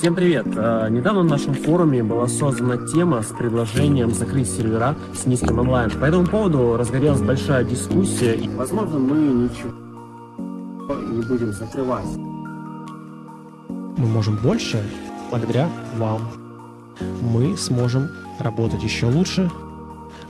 Всем привет! Э, Недавно на нашем форуме была создана тема с предложением закрыть сервера с низким онлайн. По этому поводу разгорелась большая дискуссия, и, возможно, мы ничего не будем закрывать. мы можем больше благодаря вам. Мы сможем работать еще лучше,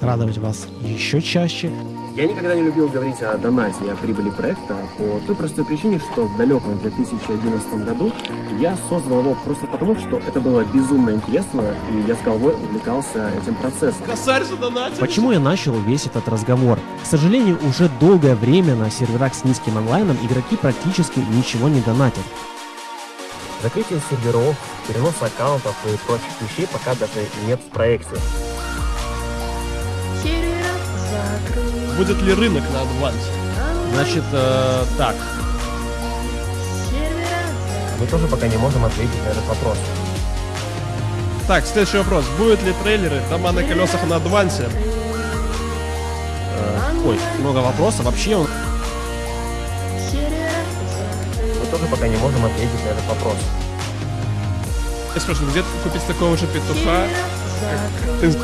радовать вас еще чаще. Я никогда не любил говорить о донате о прибыли проекта по той простой причине, что в далеком 2011 году я создал его просто потому, что это было безумно интересно, и я с головой увлекался этим процессом. Косарь задонатил. Почему я начал весь этот разговор? К сожалению, уже долгое время на серверах с низким онлайном игроки практически ничего не донатят. Закрытие серверов, перенос аккаунтов и прочих вещей пока даже нет в проекте. Будет ли рынок на адвансе? Значит, э, так, Мы тоже пока не можем ответить на этот вопрос. Так, следующий вопрос. Будут ли трейлеры дома на колесах на адвансе? э, ой, много вопросов. Вообще, он- Мы тоже пока не можем ответить на этот вопрос. Я спрашиваю, где купить такого же петуха? ты?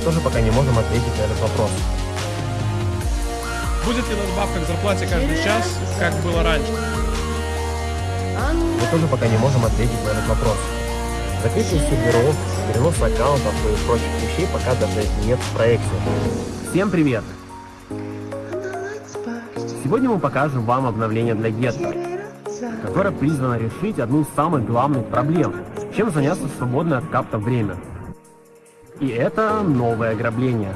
Мы тоже пока не можем ответить на этот вопрос. Будет ли надбавка к зарплате каждый час, как было раньше? Мы тоже пока не можем ответить на этот вопрос. Закрытие серверов, перенос аккаунтов и прочих вещей пока даже нет в проекте. Всем привет! Сегодня мы покажем вам обновление для Гетто, которое призвано решить одну из самых главных проблем, чем заняться в свободное от капта время. И это новое ограбление.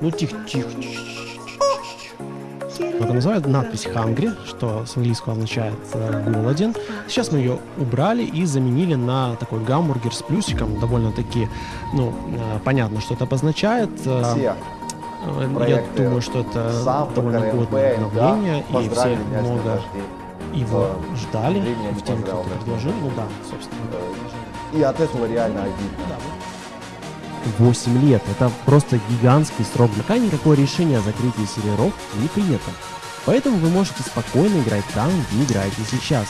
ну тихо, тихо. тихо. Это называют надпись hungry, что с английского означает э, голоден. Сейчас мы ее убрали и заменили на такой гамбургер с плюсиком. Довольно-таки, ну, э, понятно, что это обозначает. Э, Я думаю, что это довольно годное да, обновление, и все много его Да. ждали в тем, кто предложил. Ну да, собственно. И от этого реально обидно. 8 лет. Это просто гигантский срок. Пока никакое решение о закрытии серверов не принято. Поэтому вы можете спокойно играть там, где играете сейчас.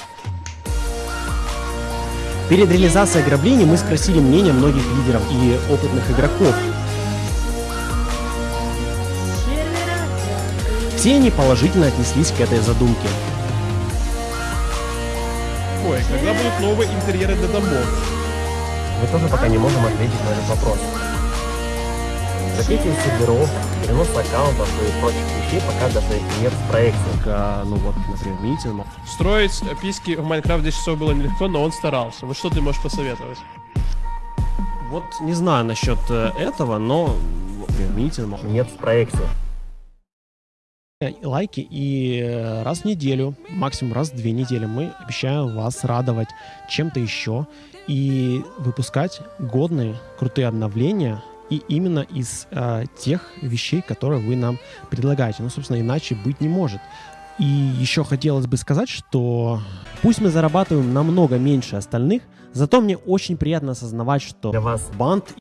Перед реализацией ограбления мы спросили мнение многих лидеров и опытных игроков. Все они положительно отнеслись к этой задумке. Ой, когда будут новые интерьеры для домов? Мы тоже пока не можем ответить на этот вопрос. Закрытие серверов, перенос аккаунтов и прочих вещей пока даже нет в проекте. ну вот, например, видите, ну, Строить писки в Майнкрафт 10 часов было нелегко, но он старался. Вот что ты можешь посоветовать? Вот не знаю насчет э, этого, но например, видите, ну, нет в проекте. Лайки и э, раз в неделю, максимум раз в две недели мы обещаем вас радовать чем-то еще и выпускать годные, крутые обновления и именно из э, тех вещей, которые вы нам предлагаете. Ну, собственно, иначе быть не может. И еще хотелось бы сказать, что пусть мы зарабатываем намного меньше остальных, зато мне очень приятно осознавать, что Для вас банд